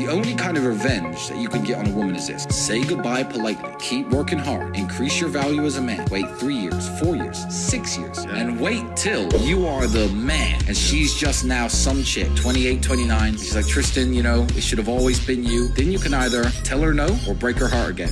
The only kind of revenge that you can get on a woman is this say goodbye politely, keep working hard, increase your value as a man, wait three years, four years, six years, and wait till you are the man. And she's just now some chick, 28, 29. She's like, Tristan, you know, it should have always been you. Then you can either tell her no or break her heart again.